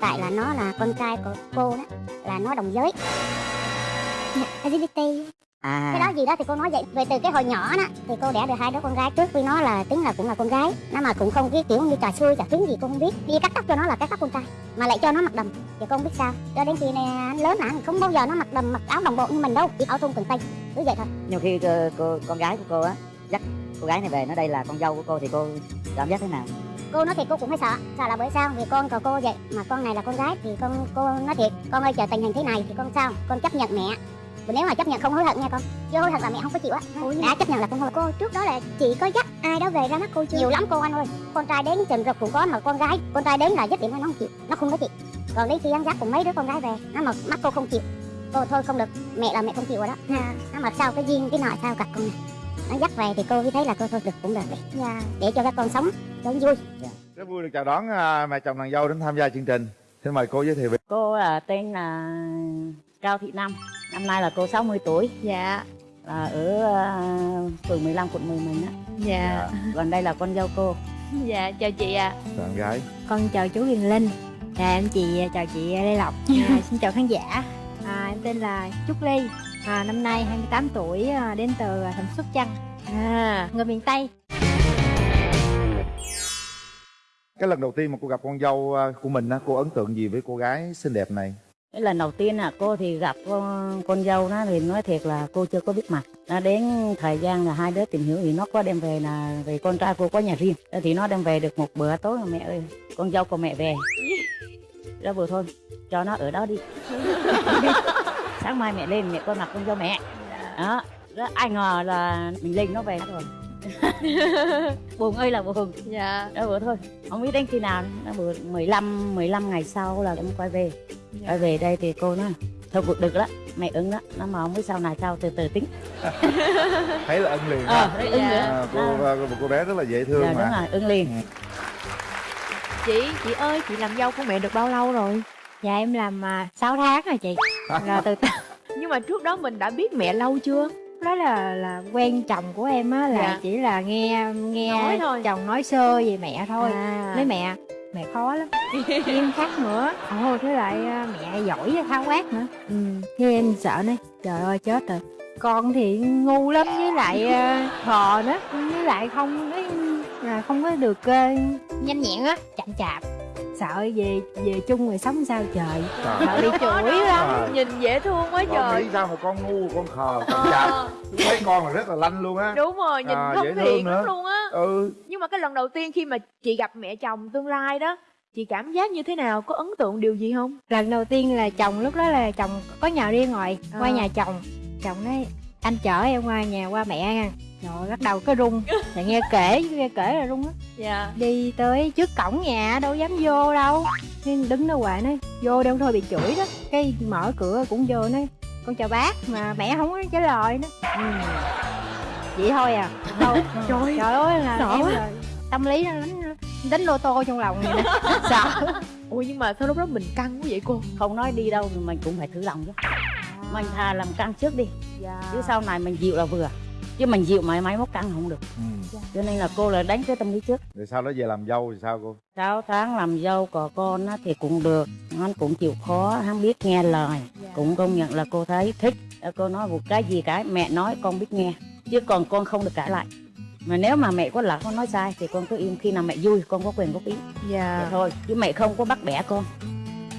tại là nó là con trai của cô đó là nó đồng giới. LGBT à. Cái đó gì đó thì cô nói vậy. Về từ cái hồi nhỏ đó thì cô đẻ được hai đứa con gái. Trước với nó là tính là cũng là con gái nó mà cũng không cái kiểu như trò xui trò trứng gì cô không biết. Đi cắt tóc cho nó là cắt tóc con trai mà lại cho nó mặc đầm. Thì con biết sao. Cho đến khi này anh lớn hả không bao giờ nó mặc đầm mặc áo đồng bộ như mình đâu. Chỉ áo thun quần tây cứ vậy thôi. Nhiều khi cô, cô, con gái của cô á dắt cô gái này về nó đây là con dâu của cô thì cô cảm giác thế nào cô nói thiệt cô cũng hơi sợ. Sợ là bởi sao? Vì con của cô vậy. Mà con này là con gái thì con cô nói thiệt con ơi chờ tình hình thế này thì con sao? Con chấp nhận mẹ. Nếu mà chấp nhận không hối hận nha con. Chưa hối hận là mẹ không có chịu á. Đã chấp nhận là con hối cô trước đó là chị có dắt ai đó về ra mắt cô chưa? Nhiều lắm cô anh ơi. Con trai đến trình rực cũng có mà con gái con trai đến là dứt điểm nó không chịu. Nó không có chịu. Còn đến khi ăn dắt cùng mấy đứa con gái về nó mà mắt cô không chịu. Cô thôi không được. Mẹ là mẹ không chịu rồi đó. Nó mà sao cái duyên cái nọ sao cặp con này nó dắt về thì cô mới thấy là cô thôi được cũng được để, để cho các con sống cho nó vui. Rất vui được chào đón à, mẹ chồng nàng dâu đến tham gia chương trình. Xin mời cô giới thiệu về. Cô là tên là cao thị năm. Năm nay là cô 60 tuổi. Dạ. Là ở uh, phường 15 quận 10 mình á. Dạ. Còn đây là con dâu cô. Dạ chào chị ạ. Bạn gái. Con chào chú Huyền Linh. Dạ em chị chào chị Lê Lộc. À, Xin chào khán giả. À, Em tên là Trúc Ly à, Năm nay 28 tuổi à, đến từ thành phố Sóc Trăng. À. Người miền Tây. Cái lần đầu tiên mà cô gặp con dâu à, của mình á cô ấn tượng gì với cô gái xinh đẹp này? Cái lần đầu tiên là cô thì gặp con, con dâu đó thì nói thiệt là cô chưa có biết mặt. Nó đến thời gian là hai đứa tìm hiểu thì nó có đem về là về con trai cô có nhà riêng. Thì nó đem về được một bữa tối mà mẹ ơi con dâu của mẹ về. Đó vừa thôi cho nó ở đó đi sáng mai mẹ lên mẹ coi mặt con dâu mẹ. Đó đó ai ngờ là mình lên nó về rồi buồn ơi là buồn. Dạ. Đó vừa thôi. Không biết đến khi nào nó vừa 15 15 ngày sau là em quay về. Quay về đây thì cô nói thôi cuộc được đó mẹ ứng đó. Nó mà không biết sau này sao từ từ tính. Thấy là ân liền ờ ứng nữa à, cô à, một cô bé rất là dễ thương dạ mà. đúng rồi ứng liền. Chị, chị ơi, chị làm dâu của mẹ được bao lâu rồi? Dạ em làm à, 6 tháng rồi chị Rồi từ từ. Nhưng mà trước đó mình đã biết mẹ lâu chưa? đó là là quen chồng của em á là Dạ. chỉ là nghe nghe Nói thôi. chồng nói sơ về mẹ thôi. À. nói mẹ mẹ khó lắm. Nghiêm khắc nữa. Ồ thế lại à, mẹ giỏi thao quát nữa. Ừ. Thế em sợ nói trời ơi chết rồi. Con thì ngu lắm với lại à, khờ nữa. Với lại không ấy, là không có được à, nhanh nhẹn á chậm chạp sợ về về chung rồi sống sao trời. Sợ bị chửi lắm À. Nhìn dễ thương quá con trời. nghĩ sao mà con ngu con khờ con chạp Ờ, thấy con là rất là lanh luôn á. Đúng rồi, nhìn À, thân thiện lắm luôn á. Ừ. Nhưng mà cái lần đầu tiên khi mà chị gặp mẹ chồng tương lai đó Chị cảm giác như thế nào? Có ấn tượng điều gì không? lần đầu tiên là chồng lúc đó là chồng có nhà riêng rồi qua À. nhà chồng. Chồng nói anh chở em qua nhà qua mẹ nha rồi bắt đầu cái rung. Thì nghe kể nghe kể là rung á Dạ. Đi tới trước cổng nhà đâu dám vô đâu. Nên đứng đó hoài nói vô đâu thôi bị chửi đó. Cái mở cửa cũng vô nói con chào bác mà mẹ không có trả lời nữa ừ. vậy thôi à. Đâu Trời trời ơi là sợ em quá. là tâm lý nó đánh đánh lô tô trong lòng vậy sợ. Ủa nhưng mà sao lúc đó mình căng quá vậy cô? không nói đi đâu thì mình cũng phải thử lòng chứ. Mình thà làm căng trước đi. Dạ. Chứ sau này mình dịu là vừa chứ mình dịu mãi máy móc căng không được. Ừ. cho nên là cô là đánh cái tâm lý trước. Rồi sau đó về làm dâu thì sao cô? 6 tháng làm dâu của con á, thì cũng được. Hắn cũng chịu khó hắn biết nghe lời. Cũng công nhận là cô thấy thích. Cô nói một cái gì cái mẹ nói con biết nghe. Chứ còn con không được cãi lại. Mà nếu mà mẹ có lỡ con nói sai thì con cứ im khi nào mẹ vui con có quyền góp ý. Vậy Dạ thôi chứ mẹ không có bắt bẻ con.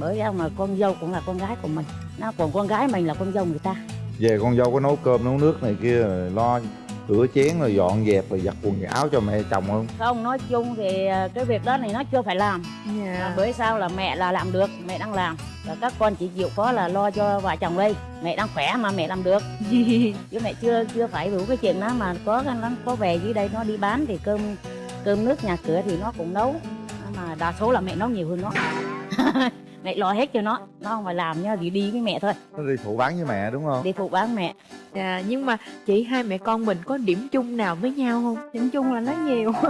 Bởi sao mà con dâu cũng là con gái của mình. Nó còn con gái mình là con dâu người ta về con dâu có nấu cơm nấu nước này kia rồi lo rửa chén rồi dọn dẹp rồi giặt quần áo cho mẹ chồng không? Không nói chung thì ờ, cái việc đó thì nó chưa phải làm. Dạ. À, bởi sao là mẹ là làm được mẹ đang làm. Và các con chỉ chịu khó là lo cho vợ chồng đây. Mẹ đang khỏe mà mẹ làm được. Chứ mẹ chưa chưa phải đủ cái chuyện đó mà có nó có về dưới đây nó đi bán thì cơm cơm nước nhà cửa thì nó cũng nấu. Mà đa số là mẹ nấu nhiều hơn nó mẹ lo hết cho nó. Nó không phải làm nhá chỉ đi với mẹ thôi. Nó đi phụ bán với mẹ đúng không? Đi phụ bán mẹ. Dạ nhưng mà chị hai mẹ con mình có điểm chung nào với nhau không? điểm chung là nói nhiều.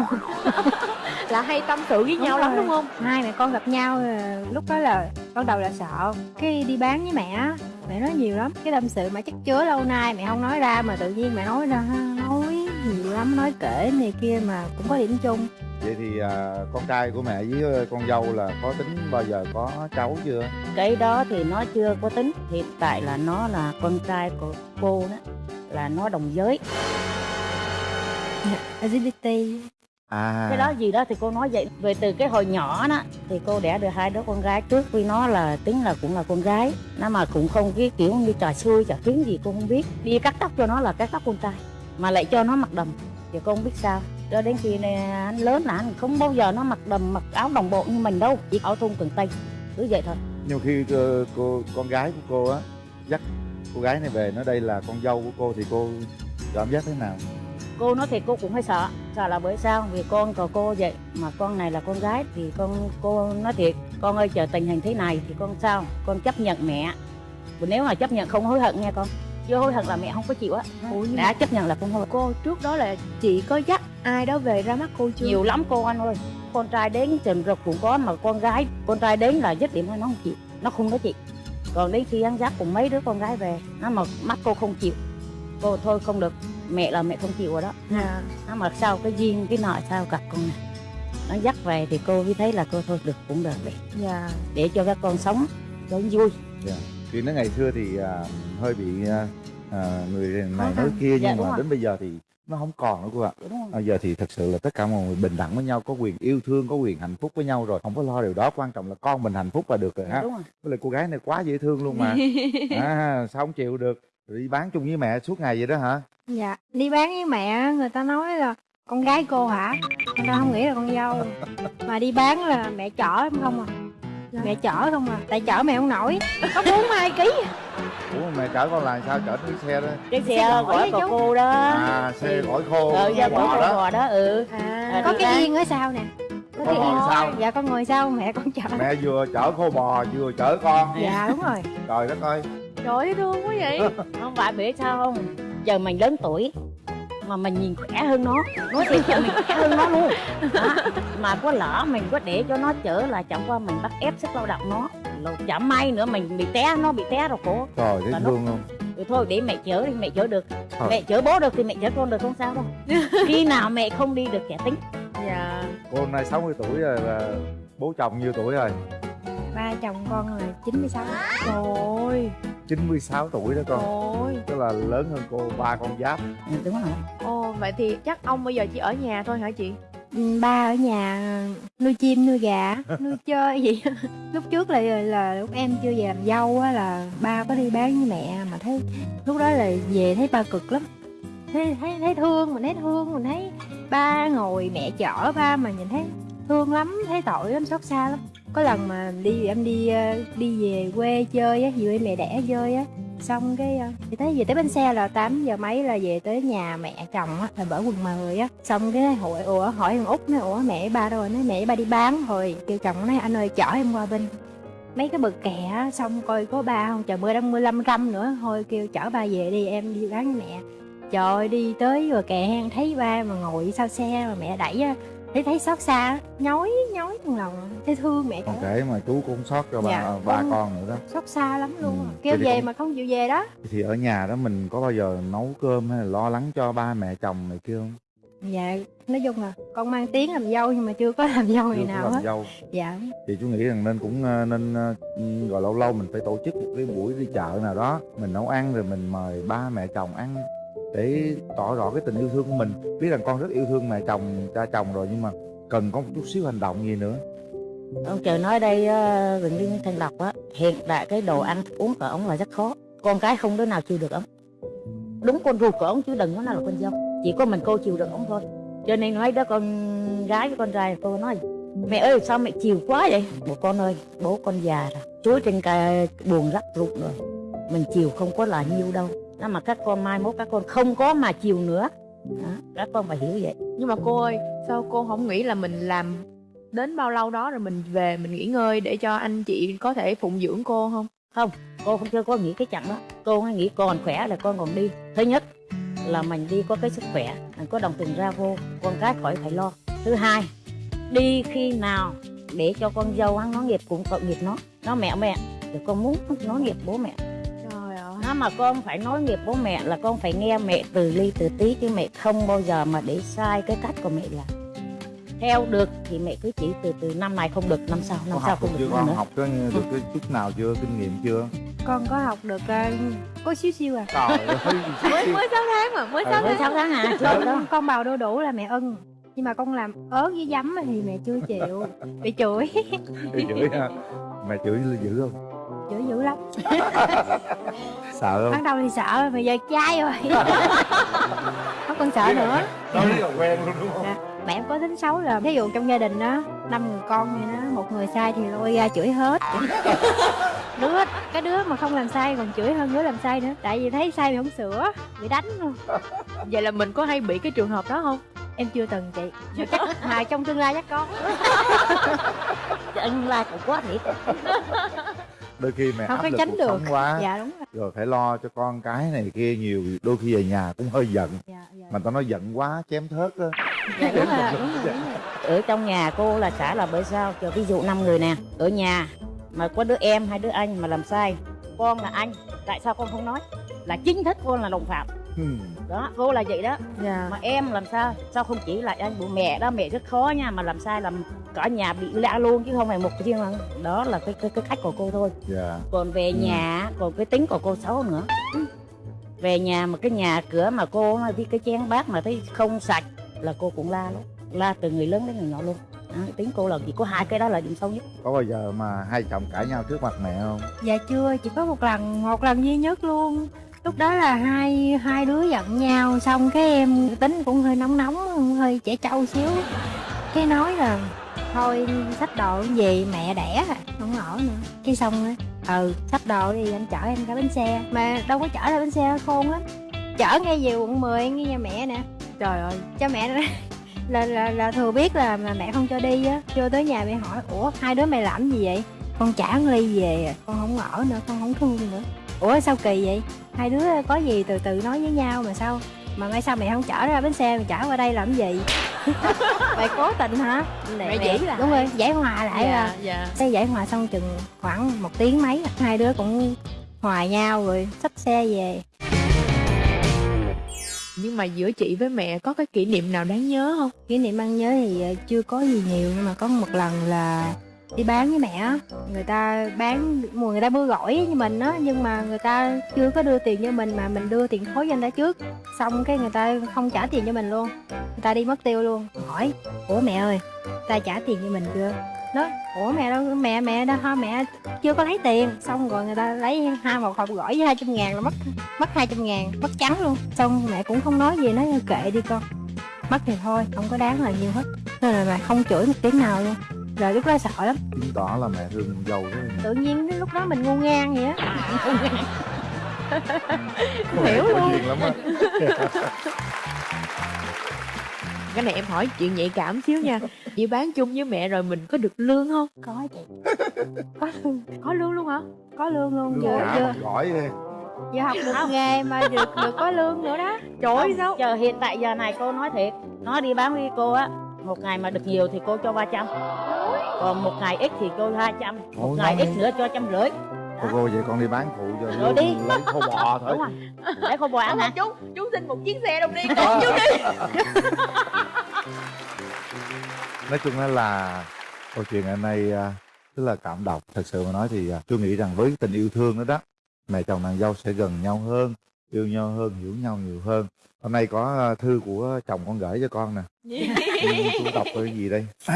Là hay tâm sự với Đúng nhau lắm rồi. đúng không? hai mẹ con gặp nhau ờ, lúc đó là ban đầu là sợ. Cái đi bán với mẹ á, mẹ nói nhiều lắm. Cái tâm sự mà chắc chứa lâu nay mẹ không nói ra mà tự nhiên mẹ nói ra nói nhiều lắm nói kể này kia mà cũng có điểm chung vậy thì à, con trai của mẹ với con dâu là có tính bao giờ có cháu chưa? Cái đó thì nó chưa có tính. Hiện tại là nó là con trai của cô đó là nó đồng giới. LGBT à. Cái đó gì đó thì cô nói vậy. Về từ cái hồi nhỏ đó thì cô đẻ được hai đứa con gái. Trước vì nó là tính là cũng là con gái nó mà cũng không cái kiểu như trò xui trò kiến gì cô không biết. Đi cắt tóc cho nó là cắt tóc con trai mà lại cho nó mặc đầm thì cô không biết sao cho đến khi này anh lớn là anh không bao giờ nó mặc đầm mặc áo đồng bộ như mình đâu chỉ áo thun quần tây cứ vậy thôi. Nhưng khi cô, cô con gái của cô á dắt cô gái này về nó đây là con dâu của cô thì cô cảm giác thế nào? Cô nói thì cô cũng hơi sợ sợ là bởi sao? Vì con của cô vậy mà con này là con gái thì con cô nói thiệt con ơi chờ tình hình thế này thì con sao? Con chấp nhận mẹ. Nếu mà chấp nhận không hối hận nghe con chưa hối hận là mẹ không có chịu á. Đã chấp nhận là không hối cô trước đó là chị có dắt ai đó về ra mắt cô chưa? Nhiều lắm cô anh ơi. Con trai đến trình rồi cũng có mà con gái con trai đến là dứt điểm thôi nó không chịu. Nó không nói chị còn đến khi ăn dắt cùng mấy đứa con gái về nó mà mắt cô không chịu. Cô thôi không được. Mẹ là mẹ không chịu rồi đó. Dạ nó mà sao cái duyên cái nọ sao gặp con này nó dắt về thì cô mới thấy là cô thôi được cũng được. Để, dạ. Để cho các con sống cho nó vui vì nó ngày xưa thì à, hơi bị à, à, người này nói kia Dạ, nhưng mà rồi. đến bây giờ thì nó không còn nữa cô ạ. Không bây giờ thì thật sự là tất cả mọi người bình đẳng với nhau có quyền yêu thương có quyền hạnh phúc với nhau rồi. Không có lo điều đó quan trọng là con mình hạnh phúc là được rồi ha. đúng rồi. Với lại cô gái này quá dễ thương luôn mà. À, sao không chịu được? Rồi đi bán chung với mẹ suốt ngày vậy đó hả? Dạ đi bán với mẹ người ta nói là con gái cô hả? Người ta không nghĩ là con dâu. Mà đi bán là mẹ chở em không à mẹ chở không à tại chở mẹ không nổi. Có bốn hai ký ủa mẹ chở con là sao? Chở cái xe đó. Cái Xe xe gỏi chú. cô đó. À xe gỏi khô bò gỏi đó. bò đó ừ. À, Ờ, có cái yên ở sau nè. Có Con cái ngồi yên. sau. dạ con ngồi sau mẹ con chở. Mẹ vừa chở khô bò vừa chở con. Dạ đúng rồi. Trời đất ơi. Trời ơi thương quá vậy. Không phải biết sao không. Giờ mình lớn tuổi mà mình nhìn khỏe hơn nó. Nói thiệt là mình khỏe hơn nó luôn. Đó. mà có lỡ mình có để cho nó chở là chẳng qua mình bắt ép sức lao động nó. Rồi chẳng may nữa mình bị té nó bị té rồi cổ trời thấy Mà nó- thương luôn rồi thôi để mẹ chở đi mẹ chở được. Thôi. mẹ chở bố được thì mẹ chở con được không sao đâu. Khi nào mẹ không đi được kẻ tính. Dạ. Cô hôm nay 60 tuổi rồi là bố chồng nhiêu tuổi rồi? Ba chồng con là 96 trời ơi 96 tuổi đó con. Ơi tức là lớn hơn cô ba con giáp. Ừ, đúng rồi. Ồ vậy thì chắc ông bây giờ chỉ ở nhà thôi hả chị? Ừ, ba ở nhà nuôi chim nuôi gà nuôi chơi gì. Lúc trước là là lúc em chưa về làm dâu á là ba có đi bán với mẹ mà thấy lúc đó là về thấy ba cực lắm. Thấy thấy thấy thương mình thấy thương mình thấy ba ngồi mẹ chở ba mà nhìn thấy thương lắm thấy tội lắm xót xa lắm có lần mà đi em đi ờ, đi về quê chơi á về mẹ đẻ chơi á. Xong cái ờ, thì tới về tới bến xe là 8 giờ mấy là về tới nhà mẹ chồng á là bở quần mời á. Xong cái hội ủa hỏi thằng út nói ủa mẹ ba đâu rồi? Nói mẹ ba đi bán rồi. Kêu chồng nói anh ơi chở em qua bên. Mấy cái bực kè á xong coi có ba không? Trời mưa đang mưa lâm râm nữa. Thôi kêu chở ba về đi em đi bán với mẹ. Trời ơi, đi tới rồi kè hang thấy ba mà ngồi sau xe mà mẹ đẩy á thấy thấy xót xa nhói nhói trong lòng thấy thương mẹ còn kể mà chú cũng xót cho ba Dạ, ba con- con nữa đó. xót xa lắm luôn Ừ, kêu về con- mà không chịu về đó. Thì ở nhà đó mình có bao giờ nấu cơm hay là lo lắng cho ba mẹ chồng này kia không? Dạ nói chung là con mang tiếng làm dâu nhưng mà chưa có làm dâu có nào làm hết. dâu. Dạ. Thì chú nghĩ rằng nên cũng ờ, nên ờ, ừ, gọi lâu lâu mình phải tổ chức một cái buổi đi chợ nào đó. Mình nấu ăn rồi mình mời ba mẹ chồng ăn để tỏ rõ cái tình yêu thương của mình. Biết rằng con rất yêu thương mẹ chồng, cha chồng rồi, nhưng mà cần có một chút xíu hành động gì nữa. Ông trời nói đây ờ, bệnh viên thanh lộc á hiện tại cái đồ ăn uống của ông là rất khó. Con cái không đứa nào chịu được ông. Đúng con ruột của ông chứ đừng có nào là con dâu. Chỉ có mình cô chịu được ông thôi. Cho nên nói đó, con gái với con trai, cô nói, mẹ ơi, sao mẹ chiều quá vậy? Bố con ơi, bố con già rồi. Chuối trên cái buồn rắc rụng rồi. Mình chiều không có là nhiêu đâu đó mà các con mai mốt các con không có mà chiều nữa. Đó, các con phải hiểu vậy. Nhưng mà cô ơi sao cô không nghĩ là mình làm đến bao lâu đó rồi mình về mình nghỉ ngơi để cho anh chị có thể phụng dưỡng cô không? Cô không chưa có nghĩ cái chặng đó. Cô nghĩ còn khỏe là con còn đi. Thứ nhất là mình đi có cái sức khỏe mình có đồng tiền ra vô con cái khỏi phải lo. Thứ hai đi khi nào để cho con dâu hắn nói nghiệp cũng tội nghiệp nó. Nó mẹ mẹ thì con muốn nói nghiệp bố mẹ nó mà con phải nói nghiệp bố mẹ là con phải nghe mẹ từ ly từ tí chứ mẹ không bao giờ mà để sai cái cách của mẹ làm. Theo được thì mẹ cứ chỉ từ từ năm này không được năm sau năm con sau không được được chưa? nữa. Con nữa học có được cái chút nào chưa? Kinh nghiệm chưa? Con có học được ờ, có xíu xíu à. Trời ơi mới mới 6 tháng mà mới Ừ, 6 mới tháng. sáu tháng à con, con bào đu đủ là mẹ ưng nhưng mà con làm ớt với giấm thì mẹ chưa chịu. Bị chửi. Đi chửi ha mẹ chửi dữ không chửi dữ lắm. Sợ không? Ban đầu thì sợ mà giờ chai rồi. Không còn sợ nữa. nói là quen luôn đúng không? Mẹ em có tính xấu là ví dụ trong gia đình đó năm người con vậy đó một người sai thì lôi ra chửi hết. Đứa cái đứa mà không làm sai còn chửi hơn đứa làm sai nữa. Tại vì thấy sai thì không sửa bị đánh luôn. Vậy là mình có hay bị cái trường hợp đó không? Em chưa từng chị. Mà chắc mà trong tương lai chắc có. Anh la cũng quá thiệt đôi khi mẹ không áp có lực tránh được. quá. Dạ đúng rồi. Rồi phải lo cho con cái này kia nhiều đôi khi về nhà cũng hơi giận. Dạ, dạ. mà tao nói giận quá chém thớt á. Dạ đúng rồi đúng rồi, đúng rồi. ở trong nhà cô là xã là bởi sao? Cho ví dụ năm người nè ở nhà mà có đứa em hay đứa anh mà làm sai con là anh tại sao con không nói? Là chính thức con là đồng phạm Hmm. đó cô là vậy đó. Dạ. Mà em làm sao? Sao không chỉ lại anh bố mẹ đó? Mẹ rất khó nha mà làm sai làm cả nhà bị la luôn chứ không phải một cái riêng lần đó là cái cái, cái cách của cô thôi. Dạ. Còn về Ừ. nhà còn cái tính của cô xấu nữa. Về nhà mà cái nhà cửa mà cô mà đi cái chén bát mà thấy không sạch là cô cũng la luôn la từ người lớn đến người nhỏ luôn. Đó, tính cô là chỉ có hai cái đó là điểm xấu nhất. Có bao giờ mà hai chồng cãi nhau trước mặt mẹ không? Dạ chưa chỉ có một lần một lần duy nhất luôn lúc đó là hai hai đứa giận nhau xong cái em tính cũng hơi nóng nóng hơi trẻ trâu xíu. Cái nói là thôi sách đồ về mẹ đẻ à không ở nữa. Cái xong á ừ sách đồ thì anh chở em ra bến xe. Mà đâu có chở ra bến xe khôn lắm. Chở ngay về quận 10 ngay nhà mẹ nè. Trời ơi cho mẹ là là là, là thừa biết là mà mẹ không cho đi á. Vô tới nhà mẹ hỏi ủa hai đứa mày làm gì vậy? Con trả ly về à, con không ở nữa con không thương nữa. Ủa sao kỳ vậy? Hai đứa có gì từ từ nói với nhau mà sao mà mai sao mày không chở ra bến xe mày chở qua đây làm gì? Mày cố tình hả? Mẹ chỉ lại. đúng rồi giải hòa lại dạ là dạ. Cái giải hòa xong chừng khoảng một tiếng mấy hai đứa cũng hòa nhau rồi xách xe về. Nhưng mà giữa chị với mẹ có cái kỷ niệm nào đáng nhớ không? Kỷ niệm ăn nhớ thì ờ, chưa có gì nhiều nhưng mà có một lần là đi bán với mẹ người ta bán, mùa người ta mua gỏi với mình á, nhưng mà người ta chưa có đưa tiền cho mình mà mình đưa tiền thối cho người ta trước. Xong cái người ta không trả tiền cho mình luôn. Người ta đi mất tiêu luôn. Hỏi, ủa mẹ ơi, ta trả tiền cho mình chưa? Đó ủa mẹ đâu, mẹ mẹ đâu ha mẹ chưa có lấy tiền. Xong rồi người ta lấy hai một hộp gỏi với hai trăm ngàn là mất mất hai trăm ngàn, mất trắng luôn. Xong mẹ cũng không nói gì, nói, kệ đi con. Mất thì thôi, không có đáng là nhiều hết. Nên là mẹ không chửi một tiếng nào luôn rồi lúc đó sợ lắm. Chứng tỏ là mẹ thương con dâu nhiều tự nhiên đến lúc đó mình ngu ngang vậy á. Mẹ hiểu luôn. lắm á. Cái này em hỏi chuyện nhạy cảm xíu nha. Chị bán chung với mẹ rồi mình có được lương không? Có chị. Có lương. Có lương luôn hả? Có lương luôn. Vừa vừa gỏi đi vừa học được nghề mà được được có lương nữa đó. Trời ơi sao? giờ hiện tại giờ này cô nói thiệt. Nó đi bán với cô á một ngày mà được nhiều thì cô cho 300 còn một ngày ít thì cô 200 một Ôi, ngày ít nữa cho trăm rưỡi. Cô cô vậy con đi bán phụ cho Rồi đi. lấy khô bò thôi. Đúng rồi. Để cô bò ăn hả? chú chú xin một chiếc xe đồng đi con chú đi. Nói chung đó là câu chuyện ngày nay à, rất là cảm động. Thật sự mà nói thì à, tôi nghĩ rằng với tình yêu thương đó đó mẹ chồng nàng dâu sẽ gần nhau hơn yêu nhau hơn hiểu nhau nhiều hơn. Hôm nay có à, thư của chồng con gửi cho con nè. Ừ, chú đọc cái gì đây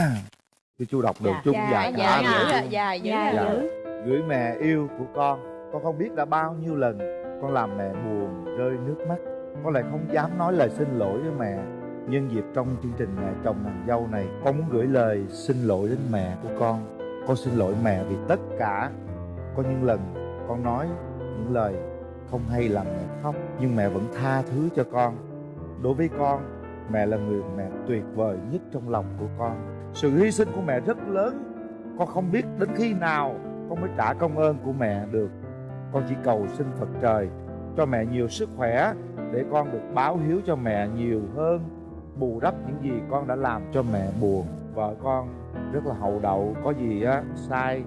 chứ chú đọc được Dạ, chú dạ, dài dạ dạ dữ Dạ, à Dạ. dữ. gửi mẹ yêu của con con không biết đã bao nhiêu lần con làm mẹ buồn rơi nước mắt. Con lại không dám nói lời xin lỗi với mẹ. Nhân dịp trong chương trình mẹ chồng nàng dâu này con muốn gửi lời xin lỗi đến mẹ của con. Con xin lỗi mẹ vì tất cả có những lần con nói những lời không hay làm mẹ khóc nhưng mẹ vẫn tha thứ cho con. Đối với con mẹ là người mẹ tuyệt vời nhất trong lòng của con sự hy sinh của mẹ rất lớn. Con không biết đến khi nào con mới trả công ơn của mẹ được. Con chỉ cầu xin phật trời cho mẹ nhiều sức khỏe để con được báo hiếu cho mẹ nhiều hơn bù đắp những gì con đã làm cho mẹ buồn. Vợ con rất là hậu đậu có gì á sai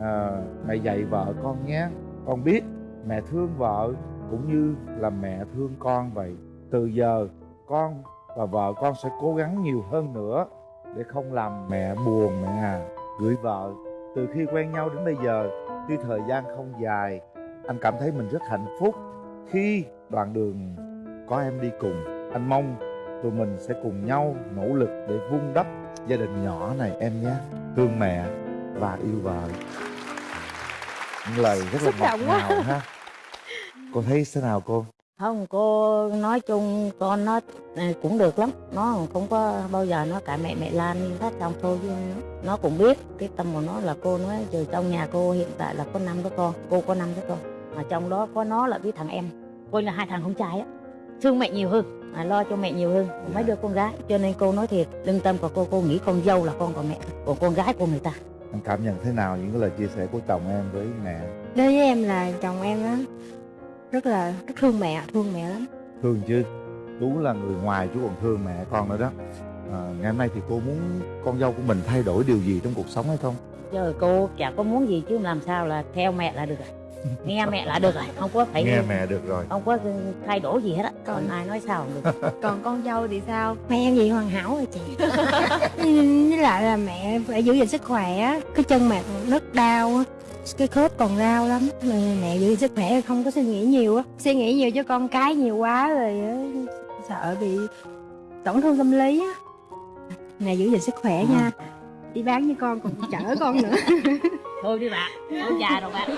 à, mẹ dạy vợ con nhé. Con biết mẹ thương vợ cũng như là mẹ thương con vậy. Từ giờ con và vợ con sẽ cố gắng nhiều hơn nữa để không làm mẹ buồn mẹ à gửi vợ từ khi quen nhau đến bây giờ tuy thời gian không dài anh cảm thấy mình rất hạnh phúc. Khi đoạn đường có em đi cùng anh mong tụi mình sẽ cùng nhau nỗ lực để vun đắp gia đình nhỏ này em nhé. Thương mẹ và yêu vợ. Những lời rất là ngọt ngào ha. Cô thấy thế nào cô không cô nói chung con nó à, cũng được lắm. Nó không có bao giờ nó cả mẹ mẹ lan như hết trong thôi chứ nó cũng biết cái tâm của nó là cô nói giờ trong nhà cô hiện tại là có năm đứa con cô có năm đứa con. Mà trong đó có nó là với thằng em cô là hai thằng con trai á. Thương mẹ nhiều hơn à, lo cho mẹ nhiều hơn mấy đứa con gái. Cho nên cô nói thiệt lương tâm của cô cô nghĩ con dâu là con của mẹ còn con gái của người ta. Anh cảm nhận thế nào những cái lời chia sẻ của chồng em với mẹ? Đối với em là chồng em á rất là rất thương mẹ thương mẹ lắm. Thương chứ. Chú là người ngoài chú còn thương mẹ con nữa đó. À, ngày hôm nay thì cô muốn con dâu của mình thay đổi điều gì trong cuộc sống hay không? Giờ cô chả có muốn gì chứ làm sao là theo mẹ là được rồi. Nghe mẹ là được rồi không có phải nghe mẹ được rồi. không có thay đổi gì hết á. Còn ai nói sao không được. Còn con dâu thì sao? Mẹ em vậy hoàn hảo rồi chị. Với lại là mẹ phải giữ gìn sức khỏe á. cái chân mẹ rất đau á cái khớp còn đau lắm. Mà mẹ giữ sức khỏe không có suy nghĩ nhiều á. Suy nghĩ nhiều cho con cái nhiều quá rồi á, sợ bị tổn thương tâm lý á. Mẹ giữ gìn sức khỏe nha. Đi bán với con còn chở con nữa. Thôi đi bạn ông già rồi bạn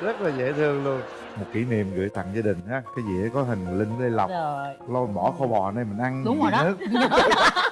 rất là dễ thương luôn. Một kỷ niệm gửi tặng gia đình ha cái dĩa có hình linh lê lộc. Rồi. Lo bỏ kho bò này mình ăn Đúng rồi đó.